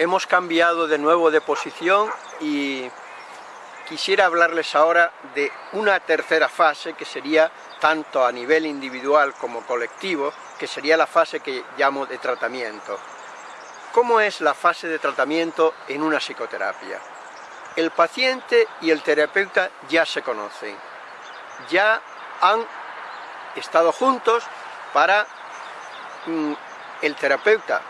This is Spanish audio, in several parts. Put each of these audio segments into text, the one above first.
hemos cambiado de nuevo de posición y quisiera hablarles ahora de una tercera fase que sería tanto a nivel individual como colectivo, que sería la fase que llamo de tratamiento. ¿Cómo es la fase de tratamiento en una psicoterapia? El paciente y el terapeuta ya se conocen, ya han estado juntos para mm, el terapeuta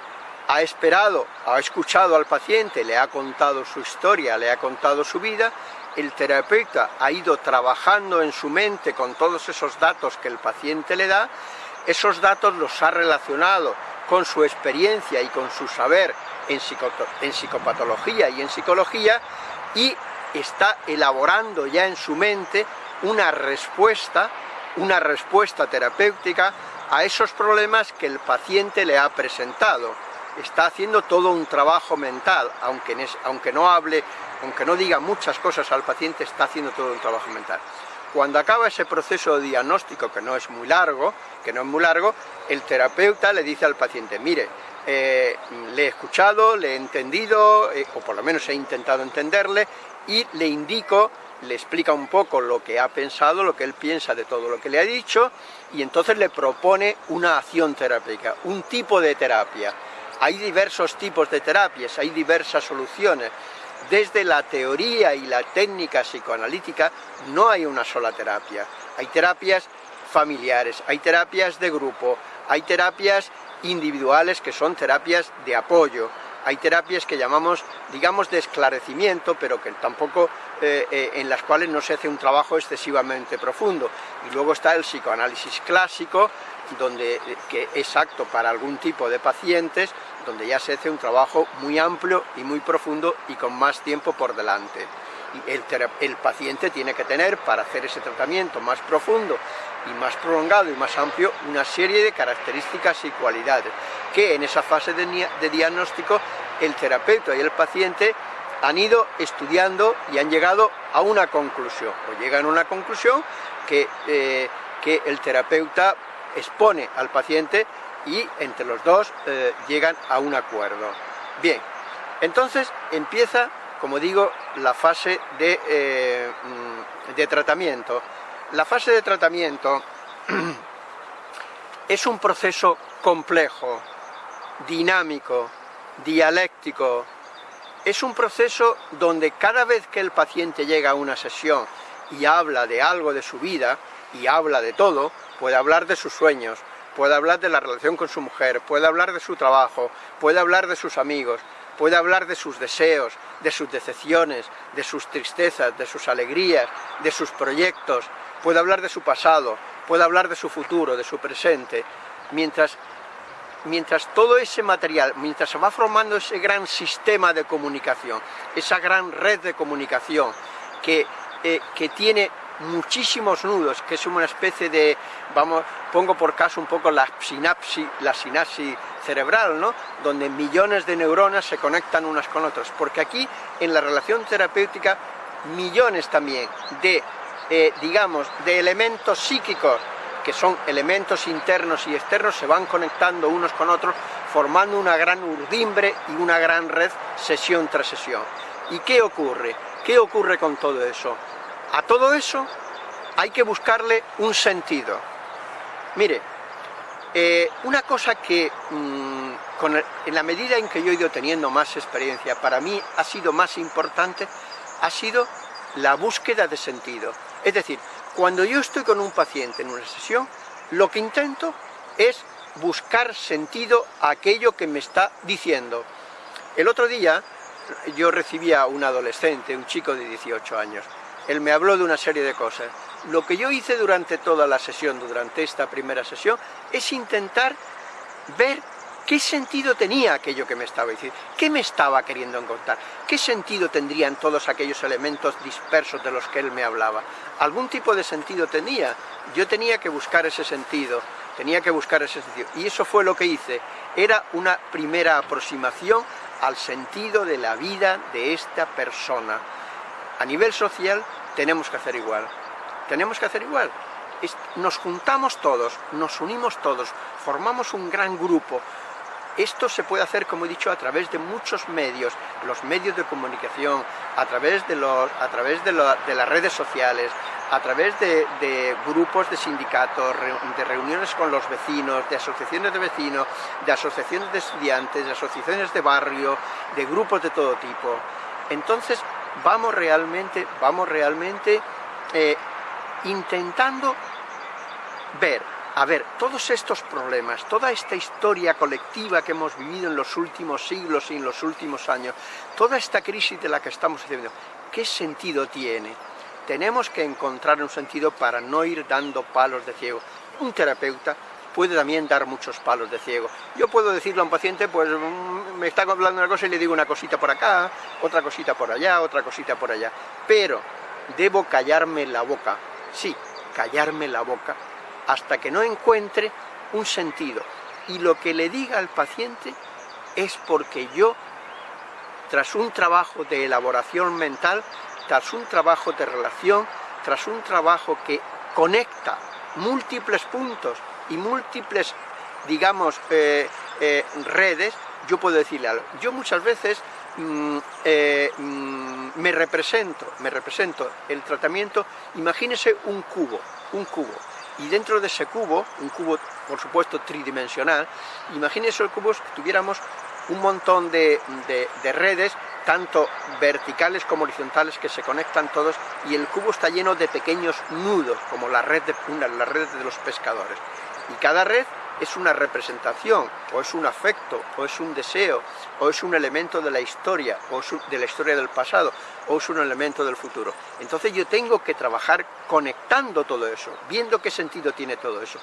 ha esperado, ha escuchado al paciente, le ha contado su historia, le ha contado su vida, el terapeuta ha ido trabajando en su mente con todos esos datos que el paciente le da, esos datos los ha relacionado con su experiencia y con su saber en, psicopatología y en psicología y está elaborando ya en su mente una respuesta, una respuesta terapéutica a esos problemas que el paciente le ha presentado está haciendo todo un trabajo mental, aunque, no hable, aunque no diga muchas cosas al paciente, está haciendo todo un trabajo mental. Cuando acaba ese proceso diagnóstico, que no es muy largo, que no es muy largo, el terapeuta le dice al paciente, mire, eh, le he escuchado, le he entendido, eh, o por lo menos he intentado entenderle, y le indico, le explica un poco lo que ha pensado, lo que él piensa de todo lo que le ha dicho, y entonces le propone una acción terapéutica, un tipo de terapia. Hay diversos tipos de terapias, hay diversas soluciones. Desde la teoría y la técnica psicoanalítica no hay una sola terapia. Hay terapias familiares, hay terapias de grupo, hay terapias individuales que son terapias de apoyo, hay terapias que llamamos, digamos, de esclarecimiento, pero que tampoco, eh, eh, en las cuales no se hace un trabajo excesivamente profundo. Y luego está el psicoanálisis clásico, donde, eh, que es apto para algún tipo de pacientes, donde ya se hace un trabajo muy amplio y muy profundo y con más tiempo por delante. Y el, paciente tiene que tener, para hacer ese tratamiento más profundo y más prolongado y más amplio, una serie de características y cualidades que en esa fase de, diagnóstico el terapeuta y el paciente han ido estudiando y han llegado a una conclusión, o llegan a una conclusión que, eh, que el terapeuta expone al paciente y entre los dos eh, llegan a un acuerdo. Bien, entonces empieza, como digo, la fase de, eh, de tratamiento. La fase de tratamiento es un proceso complejo, dinámico, dialéctico. Es un proceso donde cada vez que el paciente llega a una sesión y habla de algo de su vida, y habla de todo, puede hablar de sus sueños, puede hablar de la relación con su mujer, puede hablar de su trabajo, puede hablar de sus amigos, puede hablar de sus deseos, de sus decepciones, de sus tristezas, de sus alegrías, de sus proyectos, puede hablar de su pasado, puede hablar de su futuro, de su presente, mientras mientras todo ese material, mientras se va formando ese gran sistema de comunicación, esa gran red de comunicación que, eh, que tiene muchísimos nudos, que es una especie de, vamos, pongo por caso un poco la sinapsis, la sinapsis cerebral, ¿no? donde millones de neuronas se conectan unas con otras, porque aquí en la relación terapéutica millones también de, eh, digamos, de elementos psíquicos que son elementos internos y externos, se van conectando unos con otros, formando una gran urdimbre y una gran red sesión tras sesión. ¿Y qué ocurre? ¿Qué ocurre con todo eso? A todo eso hay que buscarle un sentido. Mire, eh, una cosa que mm, en la medida en que yo he ido teniendo más experiencia, para mí ha sido más importante, ha sido la búsqueda de sentido. Es decir, cuando yo estoy con un paciente en una sesión, lo que intento es buscar sentido a aquello que me está diciendo. El otro día yo recibía a un adolescente, un chico de 18 años. Él me habló de una serie de cosas. Lo que yo hice durante toda la sesión, durante esta primera sesión, es intentar ver ¿Qué sentido tenía aquello que me estaba diciendo? ¿Qué me estaba queriendo encontrar? ¿Qué sentido tendrían todos aquellos elementos dispersos de los que él me hablaba? ¿Algún tipo de sentido tenía? Yo tenía que buscar ese sentido, tenía que buscar ese sentido. Y eso fue lo que hice. Era una primera aproximación al sentido de la vida de esta persona. A nivel social tenemos que hacer igual. Tenemos que hacer igual. Nos juntamos todos, nos unimos todos, formamos un gran grupo, Esto se puede hacer, como he dicho, a través de muchos medios, los medios de comunicación, a través de, los, a través de, las redes sociales, a través de, grupos de sindicatos, de reuniones con los vecinos, de asociaciones de vecinos, de asociaciones de estudiantes, de asociaciones de barrio, de grupos de todo tipo. Entonces, vamos realmente, vamos realmente eh, intentando ver a ver, todos estos problemas, toda esta historia colectiva que hemos vivido en los últimos siglos y en los últimos años, toda esta crisis de la que estamos viviendo, ¿qué sentido tiene? Tenemos que encontrar un sentido para no ir dando palos de ciego. Un terapeuta puede también dar muchos palos de ciego. Yo puedo decirle a un paciente, pues mm, me está hablando una cosa y le digo una cosita por acá, otra cosita por allá, otra cosita por allá. Pero debo callarme la boca, sí, callarme la boca hasta que no encuentre un sentido. Y lo que le diga al paciente es porque yo, tras un trabajo de elaboración mental, tras un trabajo de relación, tras un trabajo que conecta múltiples puntos y múltiples, digamos, eh, eh, redes, yo puedo decirle algo. Yo muchas veces mm, eh, mm, me represento, me represento el tratamiento, imagínese un cubo, un cubo, y dentro de ese cubo, un cubo por supuesto tridimensional, imagínense el cubo que tuviéramos un montón de, redes, tanto verticales como horizontales, que se conectan todos, y el cubo está lleno de pequeños nudos, como la red de, la red de los pescadores. Y cada red es una representación, o es un afecto, o es un deseo, o es un elemento de la historia, o de la historia del pasado, o es un elemento del futuro. Entonces yo tengo que trabajar conectando todo eso, viendo qué sentido tiene todo eso.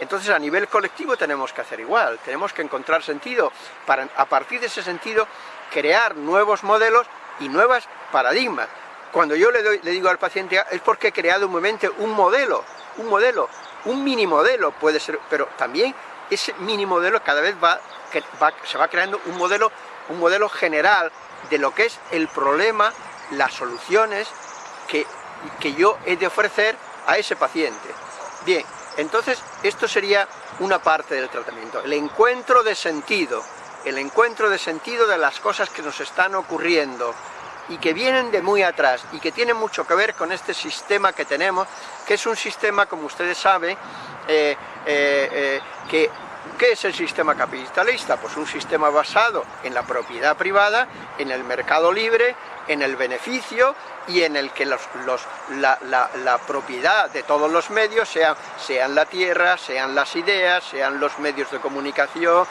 Entonces a nivel colectivo tenemos que hacer igual, tenemos que encontrar sentido para a partir de ese sentido crear nuevos modelos y nuevas paradigmas. Cuando yo le, le digo al paciente es porque he creado un momento un modelo, un modelo, un mini modelo puede ser, pero también ese mini modelo cada vez va, se va creando un modelo, un modelo general de lo que es el problema, las soluciones que, que yo he de ofrecer a ese paciente. Bien, entonces esto sería una parte del tratamiento, el encuentro de sentido, el encuentro de sentido de las cosas que nos están ocurriendo, y que vienen de muy atrás y que tienen mucho que ver con este sistema que tenemos, que es un sistema, como ustedes saben, eh, eh, eh, que ¿Qué es el sistema capitalista? Pues un sistema basado en la propiedad privada, en el mercado libre, en el beneficio y en el que los, la, propiedad de todos los medios, sean, sean la tierra, sean las ideas, sean los medios de comunicación,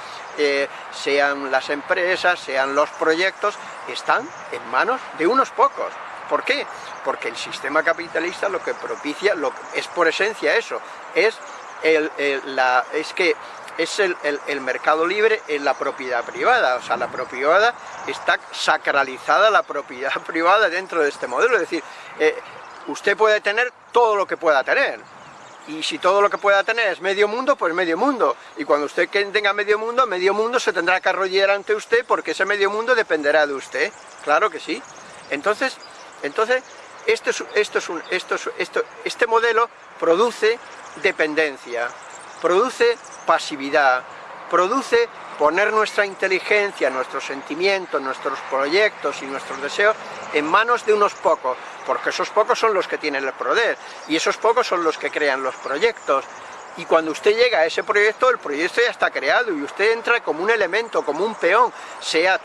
sean las empresas, sean los proyectos, están en manos de unos pocos. ¿Por qué? Porque el sistema capitalista lo que propicia, lo, es por esencia eso, es, el, la, es que es el, mercado libre en la propiedad privada, o sea, la propiedad está sacralizada la propiedad privada dentro de este modelo, es decir, eh, usted puede tener todo lo que pueda tener, y si todo lo que pueda tener es medio mundo, pues medio mundo. Y cuando usted tenga medio mundo, medio mundo se tendrá que arrollar ante usted porque ese medio mundo dependerá de usted. Claro que sí. Entonces, entonces esto es, esto es un, esto esto, este modelo produce dependencia, produce pasividad, produce poner nuestra inteligencia, nuestros sentimientos, nuestros proyectos y nuestros deseos en manos de unos pocos, porque esos pocos son los que tienen el poder, y esos pocos son los que crean los proyectos, y cuando usted llega a ese proyecto, el proyecto ya está creado y usted entra como un elemento, como un peón, sea,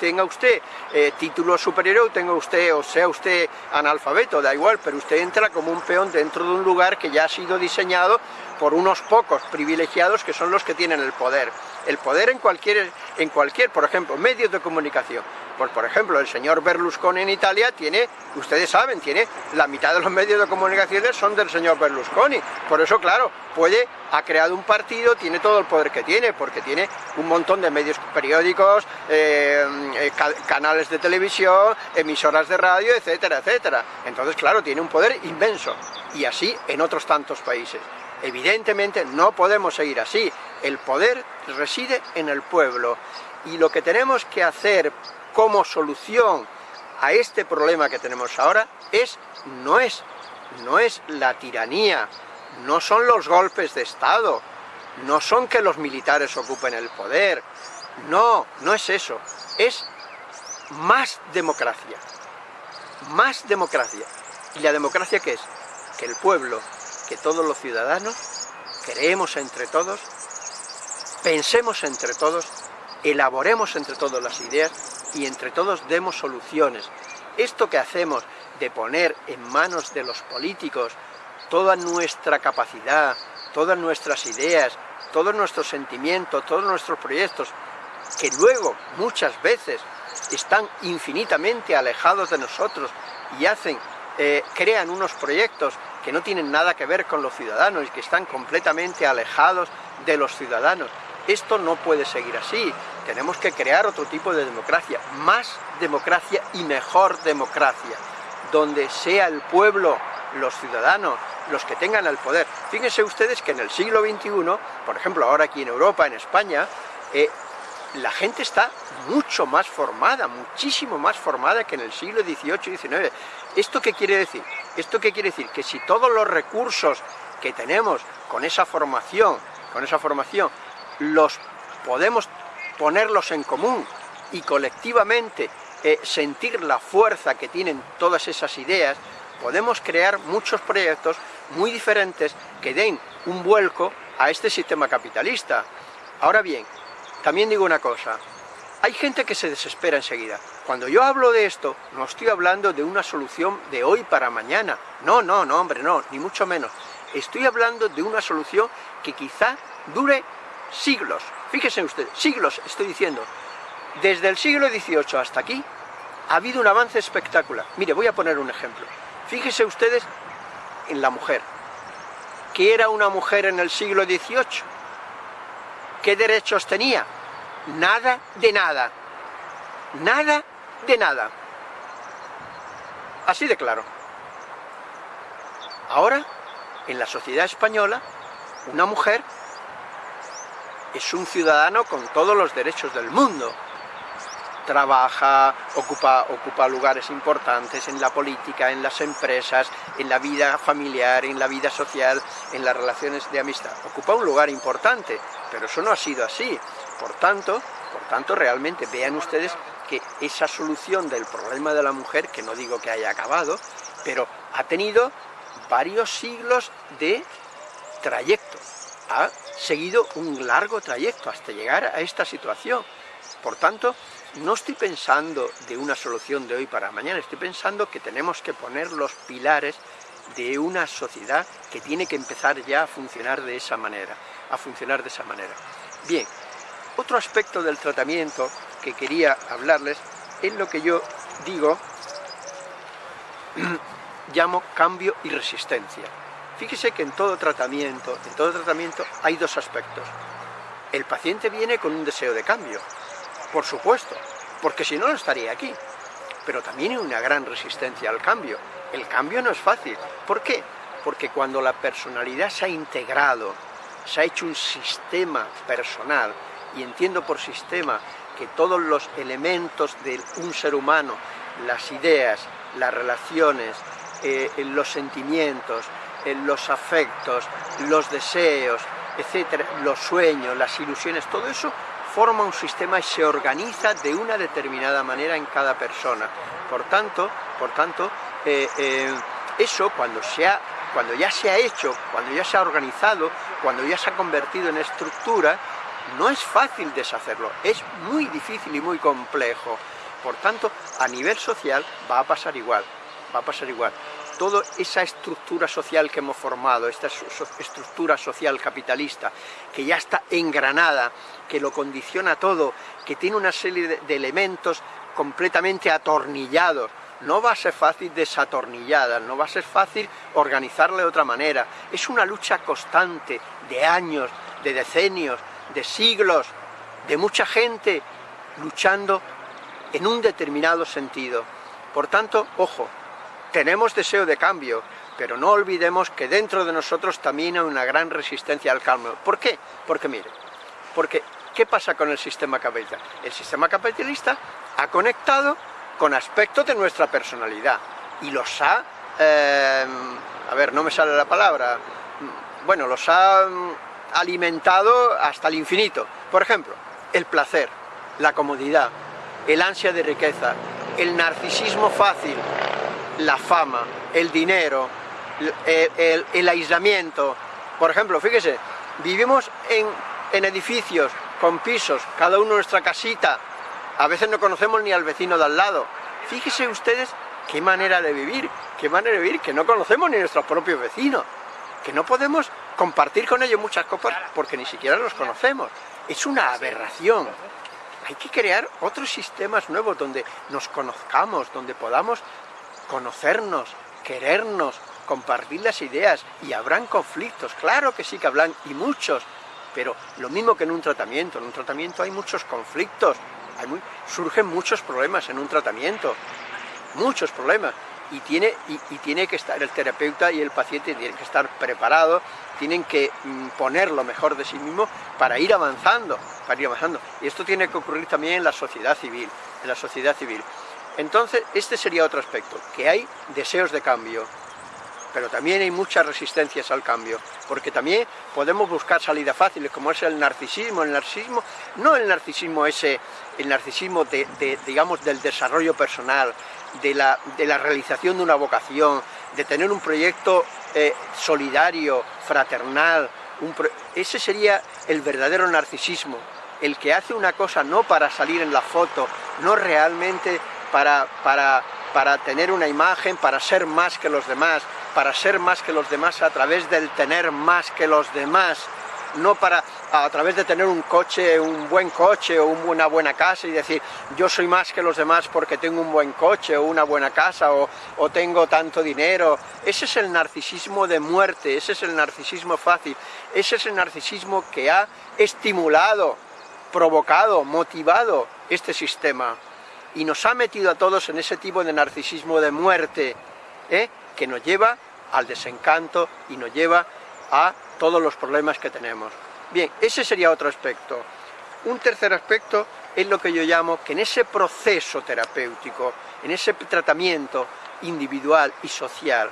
tenga usted eh, título superior o tenga usted, o sea usted analfabeto, da igual, pero usted entra como un peón dentro de un lugar que ya ha sido diseñado por unos pocos privilegiados que son los que tienen el poder. El poder en cualquier, en cualquier, por ejemplo, medios de comunicación. Pues por ejemplo, el señor Berlusconi en Italia tiene, ustedes saben, tiene la mitad de los medios de comunicación son del señor Berlusconi. Por eso, claro, puede, ha creado un partido, tiene todo el poder que tiene, porque tiene un montón de medios periódicos, eh, eh, canales de televisión, emisoras de radio, etcétera, etcétera. Entonces, claro, tiene un poder inmenso. Y así en otros tantos países. Evidentemente no podemos seguir así. El poder reside en el pueblo. Y lo que tenemos que hacer como solución a este problema que tenemos ahora es, no es, no es la tiranía, no son los golpes de Estado, no son que los militares ocupen el poder, no, no es eso, es más democracia, más democracia. ¿Y la democracia qué es? Que el pueblo, que todos los ciudadanos, creemos entre todos, pensemos entre todos, elaboremos entre todos las ideas y entre todos demos soluciones. Esto que hacemos de poner en manos de los políticos toda nuestra capacidad, todas nuestras ideas, todos nuestros sentimientos, todos nuestros proyectos, que luego muchas veces están infinitamente alejados de nosotros y hacen, eh, crean unos proyectos que no tienen nada que ver con los ciudadanos y que están completamente alejados de los ciudadanos. Esto no puede seguir así, tenemos que crear otro tipo de democracia, más democracia y mejor democracia, donde sea el pueblo, los ciudadanos, los que tengan el poder. Fíjense ustedes que en el siglo XXI, por ejemplo ahora aquí en Europa, en España, eh, la gente está mucho más formada, muchísimo más formada que en el siglo XVIII y XIX. ¿Esto qué quiere decir? ¿Esto qué quiere decir? Que si todos los recursos que tenemos con esa formación, con esa formación, los podemos ponerlos en común y colectivamente eh, sentir la fuerza que tienen todas esas ideas, podemos crear muchos proyectos muy diferentes que den un vuelco a este sistema capitalista. Ahora bien, también digo una cosa, hay gente que se desespera enseguida. Cuando yo hablo de esto, no estoy hablando de una solución de hoy para mañana. No, no, no, hombre, no, ni mucho menos. Estoy hablando de una solución que quizá dure siglos. Fíjense ustedes, siglos estoy diciendo. Desde el siglo XVIII hasta aquí ha habido un avance espectacular. Mire, voy a poner un ejemplo. Fíjense ustedes en la mujer. ¿Qué era una mujer en el siglo XVIII? ¿Qué derechos tenía? Nada de nada. Nada de nada. Así de claro. Ahora, en la sociedad española, una mujer es un ciudadano con todos los derechos del mundo. Trabaja, ocupa, ocupa lugares importantes en la política, en las empresas, en la vida familiar, en la vida social, en las relaciones de amistad. Ocupa un lugar importante, pero eso no ha sido así. Por tanto, por tanto, realmente vean ustedes que esa solución del problema de la mujer, que no digo que haya acabado, pero ha tenido varios siglos de trayecto ha seguido un largo trayecto hasta llegar a esta situación. Por tanto, no estoy pensando de una solución de hoy para mañana, estoy pensando que tenemos que poner los pilares de una sociedad que tiene que empezar ya a funcionar de esa manera, a funcionar de esa manera. Bien, otro aspecto del tratamiento que quería hablarles es lo que yo digo, llamo cambio y resistencia. Fíjese que en todo tratamiento, en todo tratamiento hay dos aspectos. El paciente viene con un deseo de cambio, por supuesto, porque si no, no estaría aquí. Pero también hay una gran resistencia al cambio. El cambio no es fácil. ¿Por qué? Porque cuando la personalidad se ha integrado, se ha hecho un sistema personal, y entiendo por sistema que todos los elementos de un ser humano, las ideas, las relaciones, eh, los sentimientos, los afectos, los deseos, etcétera, los sueños, las ilusiones, todo eso forma un sistema y se organiza de una determinada manera en cada persona. Por tanto, por tanto eh, eh, eso cuando, cuando ya se ha hecho, cuando ya se ha organizado, cuando ya se ha convertido en estructura, no es fácil deshacerlo, es muy difícil y muy complejo. Por tanto, a nivel social va a pasar igual, va a pasar igual toda esa estructura social que hemos formado, esta estructura social capitalista, que ya está engranada, que lo condiciona todo, que tiene una serie de elementos completamente atornillados, no va a ser fácil desatornillada, no va a ser fácil organizarla de otra manera. Es una lucha constante de años, de decenios, de siglos, de mucha gente luchando en un determinado sentido. Por tanto, ojo, tenemos deseo de cambio, pero no olvidemos que dentro de nosotros también hay una gran resistencia al cambio. ¿Por qué? Porque mire, porque ¿qué pasa con el sistema capitalista? El sistema capitalista ha conectado con aspectos de nuestra personalidad y los ha, eh, a ver, no me sale la palabra, bueno, los ha alimentado hasta el infinito. Por ejemplo, el placer, la comodidad, el ansia de riqueza, el narcisismo fácil, la fama, el dinero, el, aislamiento. Por ejemplo, fíjese, vivimos en, en edificios con pisos, cada uno nuestra casita, a veces no conocemos ni al vecino de al lado. Fíjese ustedes qué manera de vivir, qué manera de vivir, que no conocemos ni nuestros propios vecinos, que no podemos compartir con ellos muchas cosas porque ni siquiera los conocemos. Es una aberración. Hay que crear otros sistemas nuevos donde nos conozcamos, donde podamos conocernos, querernos, compartir las ideas y habrán conflictos, claro que sí que hablan y muchos, pero lo mismo que en un tratamiento, en un tratamiento hay muchos conflictos, surgen muchos problemas en un tratamiento, muchos problemas, y tiene, y, tiene que estar el terapeuta y el paciente tienen que estar preparados, tienen que mm, poner lo mejor de sí mismo para ir avanzando, para ir avanzando. Y esto tiene que ocurrir también en la sociedad civil, en la sociedad civil. Entonces, este sería otro aspecto, que hay deseos de cambio, pero también hay muchas resistencias al cambio, porque también podemos buscar salidas fáciles, como es el narcisismo, el narcisismo, no el narcisismo ese, el narcisismo de, digamos, del desarrollo personal, de la, de la, realización de una vocación, de tener un proyecto eh, solidario, fraternal, ese sería el verdadero narcisismo, el que hace una cosa no para salir en la foto, no realmente para, para, para tener una imagen, para ser más que los demás, para ser más que los demás a través del tener más que los demás, no para a través de tener un coche, un buen coche o una buena casa y decir yo soy más que los demás porque tengo un buen coche o una buena casa o, tengo tanto dinero. Ese es el narcisismo de muerte, ese es el narcisismo fácil, ese es el narcisismo que ha estimulado, provocado, motivado este sistema y nos ha metido a todos en ese tipo de narcisismo de muerte, ¿eh? que nos lleva al desencanto y nos lleva a todos los problemas que tenemos. Bien, ese sería otro aspecto. Un tercer aspecto es lo que yo llamo que en ese proceso terapéutico, en ese tratamiento individual y social,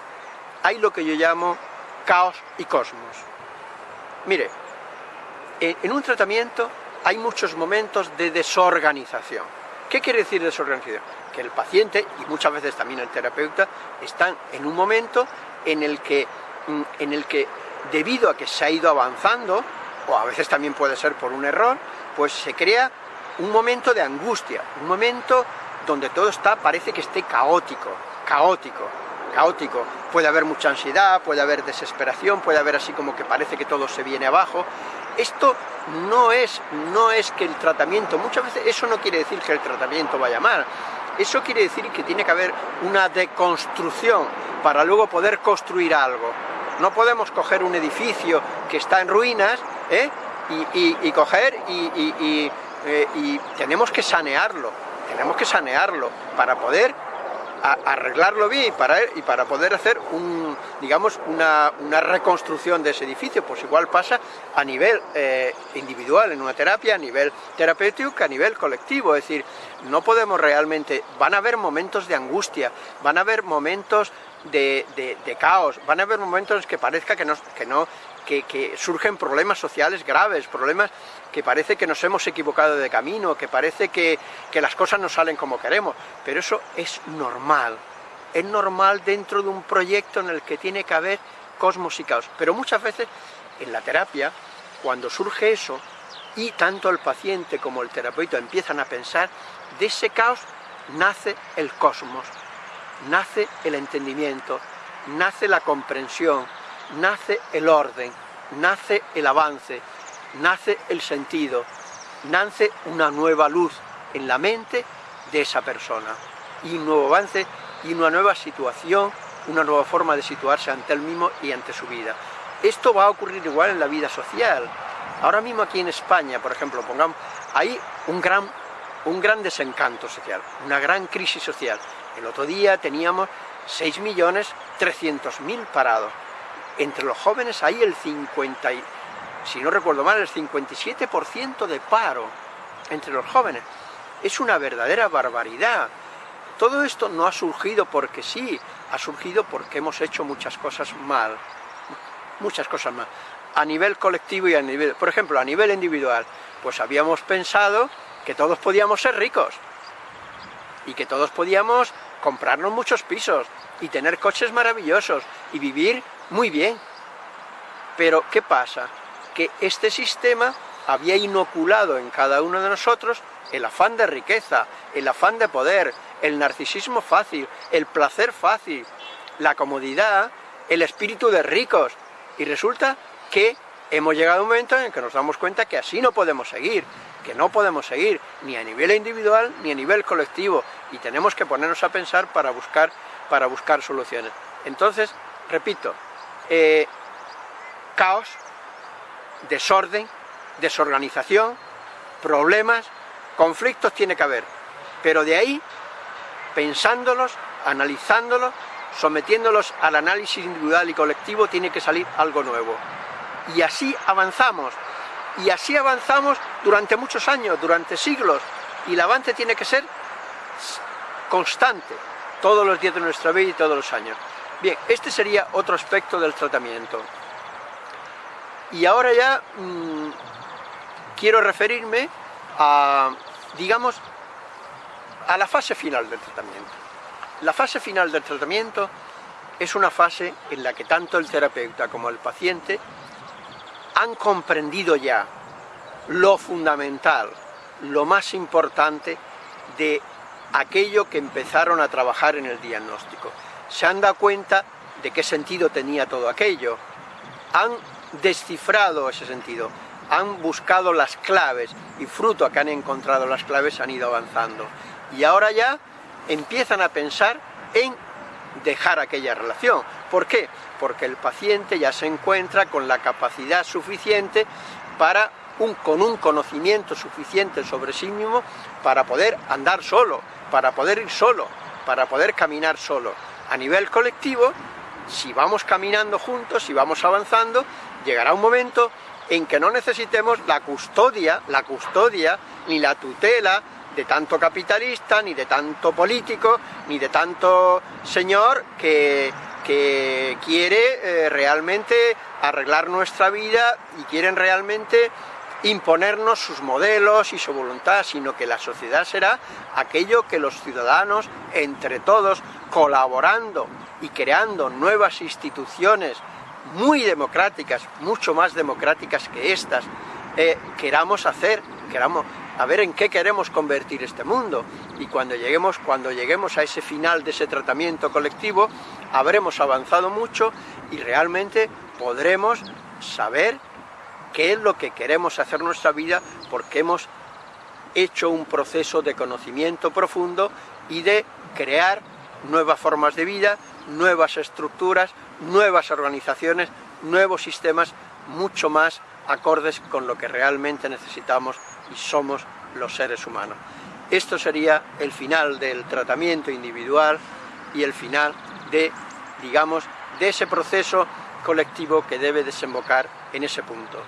hay lo que yo llamo caos y cosmos. Mire, en un tratamiento hay muchos momentos de desorganización. ¿Qué quiere decir desorganización? Que el paciente, y muchas veces también el terapeuta, están en un momento en el que, mm, en el que debido a que se ha ido avanzando, o a veces también puede ser por un error, pues se crea un momento de angustia, un momento donde todo está, parece que esté caótico, caótico, caótico. Puede haber mucha ansiedad, puede haber desesperación, puede haber así como que parece que todo se viene abajo, esto no es, no es que el tratamiento, muchas veces eso no quiere decir que el tratamiento vaya mal, eso quiere decir que tiene que haber una deconstrucción para luego poder construir algo. No podemos coger un edificio que está en ruinas ¿eh? y, coger y, eh, y tenemos que sanearlo, tenemos que sanearlo para poder arreglarlo bien y para, y para poder hacer un, digamos, una, reconstrucción de ese edificio, pues igual pasa a nivel eh, individual en una terapia, a nivel terapéutico, a nivel colectivo, es decir, no podemos realmente, van a haber momentos de angustia, van a haber momentos de, de, caos, van a haber momentos que parezca que no, que no que, surgen problemas sociales graves, problemas que parece que nos hemos equivocado de camino, que parece que, que las cosas no salen como queremos, pero eso es normal, es normal dentro de un proyecto en el que tiene que haber cosmos y caos, pero muchas veces en la terapia, cuando surge eso, y tanto el paciente como el terapeuta empiezan a pensar, de ese caos nace el cosmos, nace el entendimiento, nace la comprensión, nace el orden, nace el avance, nace el sentido, nace una nueva luz en la mente de esa persona y un nuevo avance y una nueva situación, una nueva forma de situarse ante él mismo y ante su vida. Esto va a ocurrir igual en la vida social. Ahora mismo aquí en España, por ejemplo, pongamos, hay un gran, un gran desencanto social, una gran crisis social. El otro día teníamos 6.300.000 parados entre los jóvenes hay el 50, si no recuerdo mal, el 57% de paro entre los jóvenes. Es una verdadera barbaridad. Todo esto no ha surgido porque sí, ha surgido porque hemos hecho muchas cosas mal, muchas cosas mal. a nivel colectivo y a nivel... Por ejemplo, a nivel individual, pues habíamos pensado que todos podíamos ser ricos y que todos podíamos comprarnos muchos pisos y tener coches maravillosos y vivir muy bien. Pero, ¿qué pasa? Que este sistema había inoculado en cada uno de nosotros el afán de riqueza, el afán de poder, el narcisismo fácil, el placer fácil, la comodidad, el espíritu de ricos. Y resulta que hemos llegado a un momento en el que nos damos cuenta que así no podemos seguir, que no podemos seguir ni a nivel individual ni a nivel colectivo y tenemos que ponernos a pensar para buscar, para buscar soluciones. Entonces, repito, eh, caos, desorden, desorganización, problemas, conflictos tiene que haber, pero de ahí, pensándolos, analizándolos, sometiéndolos al análisis individual y colectivo, tiene que salir algo nuevo. Y así avanzamos, y así avanzamos durante muchos años, durante siglos, y el avance tiene que ser constante, todos los días de nuestra vida y todos los años. Bien, este sería otro aspecto del tratamiento. Y ahora ya mmm, quiero referirme a, digamos, a la fase final del tratamiento. La fase final del tratamiento es una fase en la que tanto el terapeuta como el paciente han comprendido ya lo fundamental, lo más importante de aquello que empezaron a trabajar en el diagnóstico. Se han dado cuenta de qué sentido tenía todo aquello. Han descifrado ese sentido han buscado las claves y fruto a que han encontrado las claves han ido avanzando. Y ahora ya empiezan a pensar en dejar aquella relación. ¿Por qué? Porque el paciente ya se encuentra con la capacidad suficiente para un, con un conocimiento suficiente sobre sí mismo para poder andar solo, para poder ir solo, para poder caminar solo. A nivel colectivo, si vamos caminando juntos, si vamos avanzando, llegará un momento en que no necesitemos la custodia, la custodia, ni la tutela de tanto capitalista, ni de tanto político, ni de tanto señor que, que quiere eh, realmente arreglar nuestra vida y quieren realmente imponernos sus modelos y su voluntad, sino que la sociedad será aquello que los ciudadanos, entre todos, colaborando y creando nuevas instituciones muy democráticas, mucho más democráticas que estas, eh, queramos hacer, queramos, a ver en qué queremos convertir este mundo. Y cuando lleguemos, cuando lleguemos a ese final de ese tratamiento colectivo, habremos avanzado mucho y realmente podremos saber qué es lo que queremos hacer en nuestra vida porque hemos hecho un proceso de conocimiento profundo y de crear nuevas formas de vida, nuevas estructuras, nuevas organizaciones, nuevos sistemas mucho más acordes con lo que realmente necesitamos y somos los seres humanos. Esto sería el final del tratamiento individual y el final de, digamos, de ese proceso colectivo que debe desembocar en ese punto.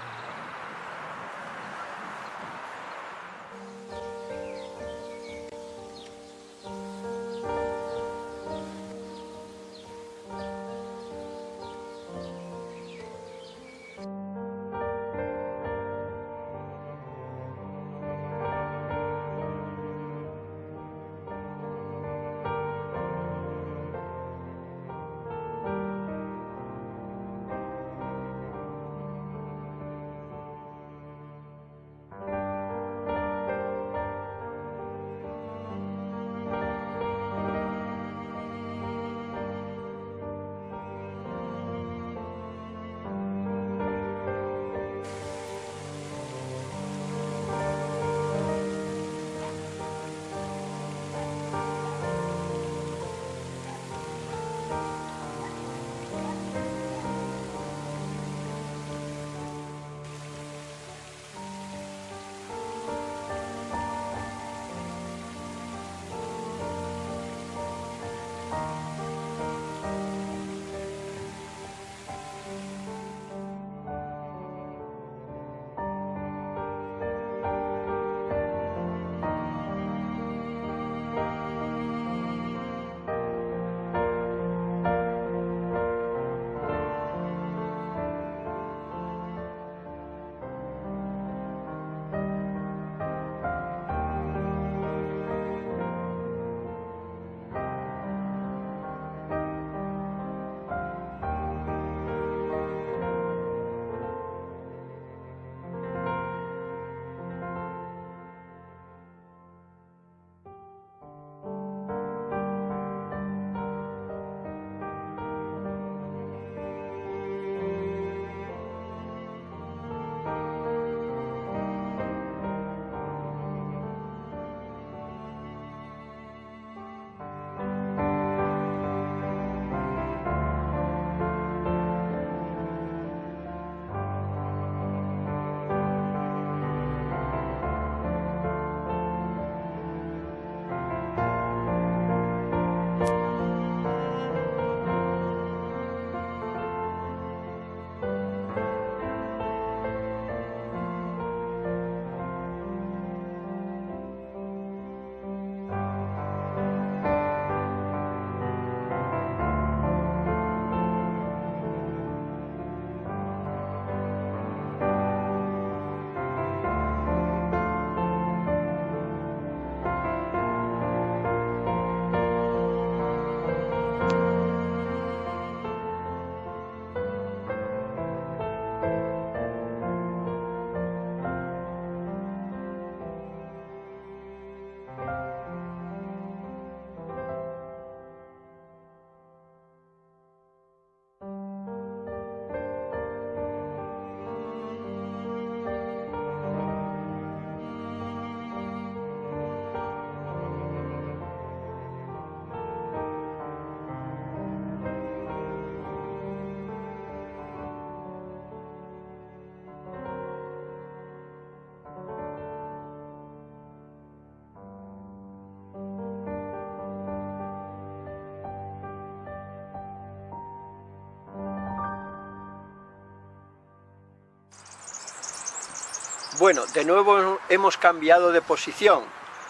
Bueno, de nuevo hemos cambiado de posición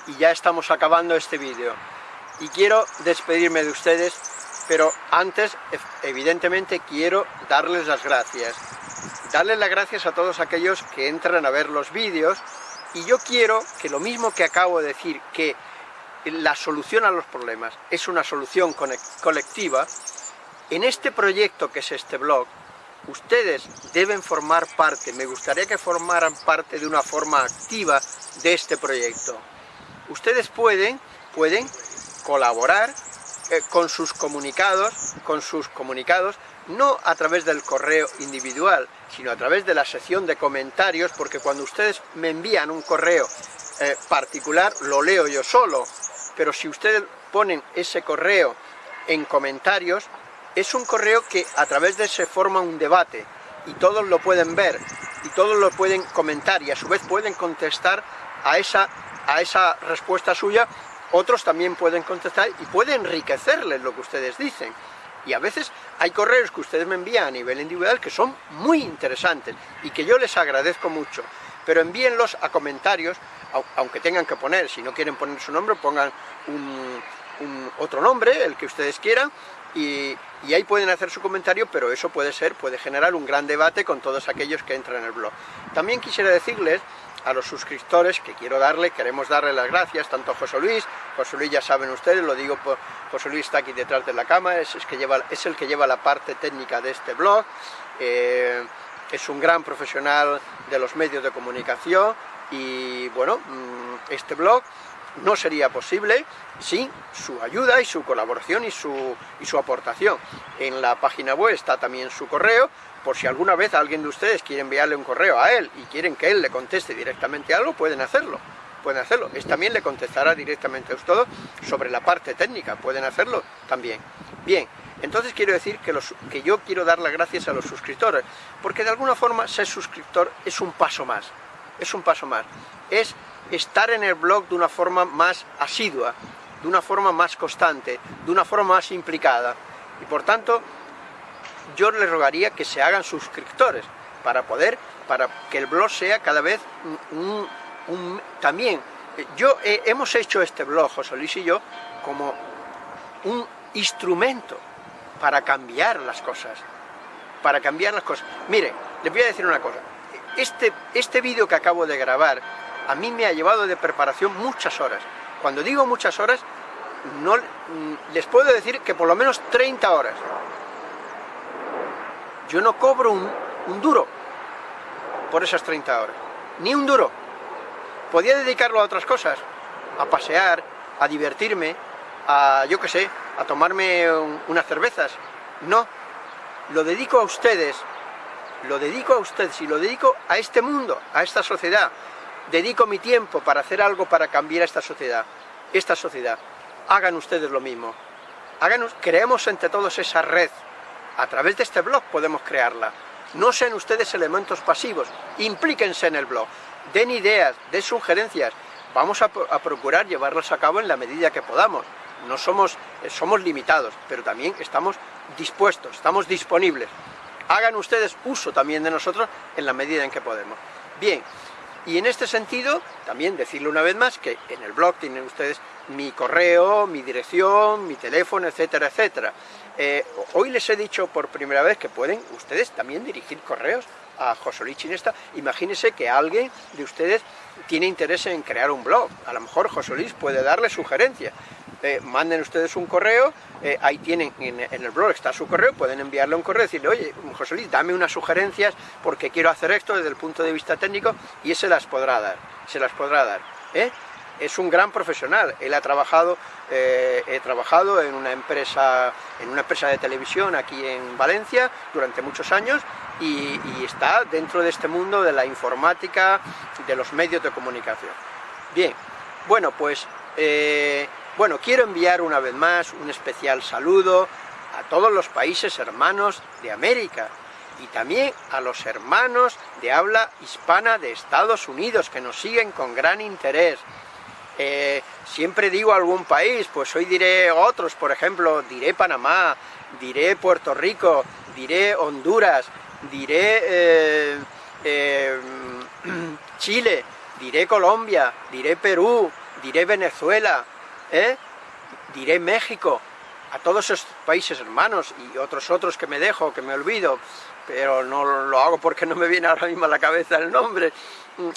y ya estamos acabando este vídeo. Y quiero despedirme de ustedes, pero antes, evidentemente, quiero darles las gracias. Darles las gracias a todos aquellos que entran a ver los vídeos y yo quiero que lo mismo que acabo de decir, que la solución a los problemas es una solución colectiva, en este proyecto que es este blog, ustedes deben formar parte, me gustaría que formaran parte de una forma activa de este proyecto. Ustedes pueden, pueden colaborar eh, con sus comunicados, con sus comunicados, no a través del correo individual, sino a través de la sección de comentarios, porque cuando ustedes me envían un correo eh, particular, lo leo yo solo, pero si ustedes ponen ese correo en comentarios, es un correo que a través de se forma un debate y todos lo pueden ver y todos lo pueden comentar y a su vez pueden contestar a esa, a esa respuesta suya, otros también pueden contestar y puede enriquecerles lo que ustedes dicen. Y a veces hay correos que ustedes me envían a nivel individual que son muy interesantes y que yo les agradezco mucho. Pero envíenlos a comentarios, aunque tengan que poner, si no quieren poner su nombre, pongan un, otro nombre, el que ustedes quieran, y, ahí pueden hacer su comentario, pero eso puede ser, puede generar un gran debate con todos aquellos que entran en el blog. También quisiera decirles a los suscriptores que quiero darle, queremos darle las gracias, tanto a José Luis, José Luis ya saben ustedes, lo digo, por, José Luis está aquí detrás de la cámara, es, que lleva, es el que lleva la parte técnica de este blog, eh, es un gran profesional de los medios de comunicación y bueno, mm, este blog no sería posible sin su ayuda y su colaboración y su, y su aportación. En la página web está también su correo, por si alguna vez alguien de ustedes quiere enviarle un correo a él y quieren que él le conteste directamente algo, pueden hacerlo. Pueden hacerlo. Él también le contestará directamente a ustedes sobre la parte técnica. Pueden hacerlo también. Bien, entonces quiero decir que, los, que yo quiero dar las gracias a los suscriptores, porque de alguna forma ser suscriptor es un paso más. Es un paso más. Es estar en el blog de una forma más asidua, de una forma más constante, de una forma más implicada. Y por tanto, yo les rogaría que se hagan suscriptores para poder, para que el blog sea cada vez un, también, yo hemos hecho este blog, José Luis y yo, como un instrumento para cambiar las cosas, para cambiar las cosas. Mire, les voy a decir una cosa, este, este vídeo que acabo de grabar a mí me ha llevado de preparación muchas horas. Cuando digo muchas horas, no, les puedo decir que por lo menos 30 horas. Yo no cobro un, un duro por esas 30 horas, ni un duro. Podía dedicarlo a otras cosas, a pasear, a divertirme, a, yo qué sé, a tomarme unas cervezas. No, lo dedico a ustedes, lo dedico a ustedes y lo dedico a este mundo, a esta sociedad, dedico mi tiempo para hacer algo para cambiar esta sociedad, esta sociedad. Hagan ustedes lo mismo. Háganos, creemos entre todos esa red. A través de este blog podemos crearla. No sean ustedes elementos pasivos, implíquense en el blog, den ideas, den sugerencias. Vamos a, procurar llevarlas a cabo en la medida que podamos. No somos, eh, somos limitados, pero también estamos dispuestos, estamos disponibles. Hagan ustedes uso también de nosotros en la medida en que podemos. Bien, y en este sentido, también decirle una vez más que en el blog tienen ustedes mi correo, mi dirección, mi teléfono, etcétera, etcétera. Eh, hoy les he dicho por primera vez que pueden ustedes también dirigir correos a José Luis Chinesta. Imagínense que alguien de ustedes tiene interés en crear un blog. A lo mejor José puede darle sugerencias. Eh, manden ustedes un correo, eh, ahí tienen, en, el blog está su correo, pueden enviarle un correo y decirle, oye, José Luis, dame unas sugerencias porque quiero hacer esto desde el punto de vista técnico y se las podrá dar, se las podrá dar. ¿eh? Es un gran profesional, él ha trabajado, he trabajado en una, empresa, en una empresa de televisión aquí en Valencia durante muchos años y está dentro de este mundo de la informática, de los medios de comunicación. Bien, bueno, pues bueno, quiero enviar una vez más un especial saludo a todos los países hermanos de América y también a los hermanos de habla hispana de Estados Unidos que nos siguen con gran interés. Eh, siempre digo algún país, pues hoy diré otros, por ejemplo, diré Panamá, diré Puerto Rico, diré Honduras, diré eh, eh, Chile, diré Colombia, diré Perú, diré Venezuela, ¿eh? diré México, a todos esos países hermanos y otros otros que me dejo, que me olvido, pero no lo hago porque no me viene ahora mismo a la cabeza el nombre. Mm,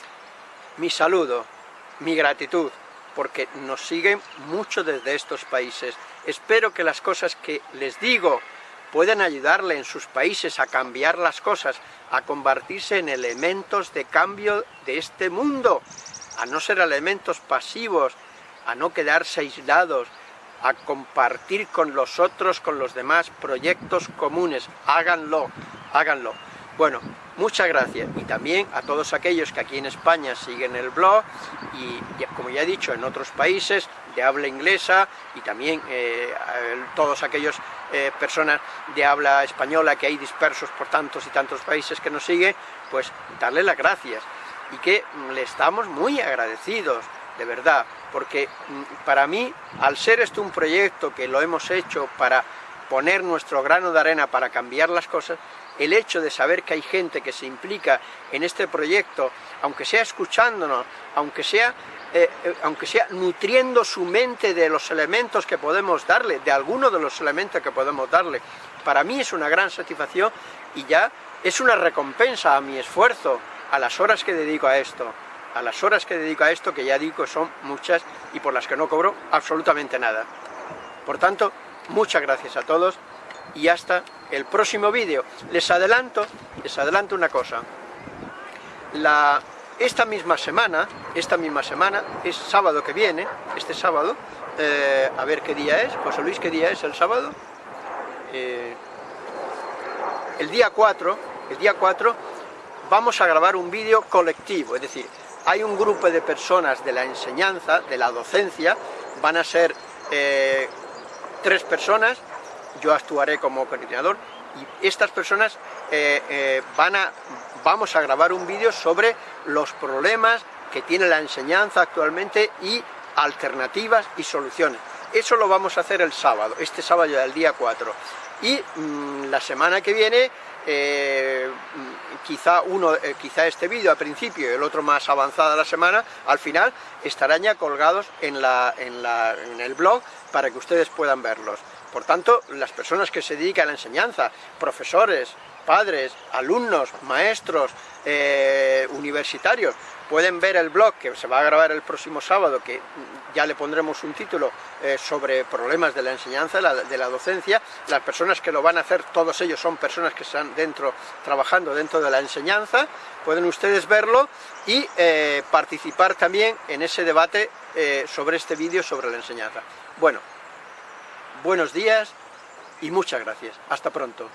mi saludo, mi gratitud, porque nos siguen mucho desde estos países. Espero que las cosas que les digo puedan ayudarle en sus países a cambiar las cosas, a convertirse en elementos de cambio de este mundo, a no ser elementos pasivos, a no quedarse aislados, a compartir con los otros, con los demás, proyectos comunes. Háganlo, háganlo. Bueno, muchas gracias y también a todos aquellos que aquí en España siguen el blog y como ya he dicho en otros países de habla inglesa y también eh, todos aquellos eh, personas de habla española que hay dispersos por tantos y tantos países que nos siguen, pues darle las gracias y que le estamos muy agradecidos de verdad, porque mm, para mí, al ser esto un proyecto que lo hemos hecho para poner nuestro grano de arena para cambiar las cosas, el hecho de saber que hay gente que se implica en este proyecto, aunque sea escuchándonos, aunque sea, eh, eh, aunque sea nutriendo su mente de los elementos que podemos darle, de algunos de los elementos que podemos darle, para mí es una gran satisfacción y ya es una recompensa a mi esfuerzo, a las horas que dedico a esto a las horas que dedico a esto, que ya digo son muchas y por las que no cobro absolutamente nada. Por tanto, muchas gracias a todos y hasta el próximo vídeo. Les adelanto, les adelanto una cosa. Esta misma semana, esta misma semana, es sábado que viene, este sábado, eh, a ver qué día es, José Luis, ¿qué día es el sábado? Eh, el día 4, el día 4, vamos a grabar un vídeo colectivo, es decir, hay un grupo de personas de la enseñanza, de la docencia, van a ser eh, tres personas, yo actuaré como coordinador, y estas personas eh, eh, van a, vamos a grabar un vídeo sobre los problemas que tiene la enseñanza actualmente y alternativas y soluciones. Eso lo vamos a hacer el sábado, este sábado del día 4. Y mm, la semana que viene quizá uno, eh, quizá este vídeo al principio y el otro más avanzada la semana, al final estarán ya colgados en, el blog para que ustedes puedan verlos. Por tanto, las personas que se dedican a la enseñanza, profesores, padres, alumnos, maestros, eh, universitarios, pueden ver el blog que se va a grabar el próximo sábado, que ya le pondremos un título eh, sobre problemas de la enseñanza, de la docencia. Las personas que lo van a hacer, todos ellos son personas que están dentro, trabajando dentro de la enseñanza, pueden ustedes verlo y eh, participar también en ese debate sobre este vídeo sobre la enseñanza. Bueno, buenos días y muchas gracias. Hasta pronto.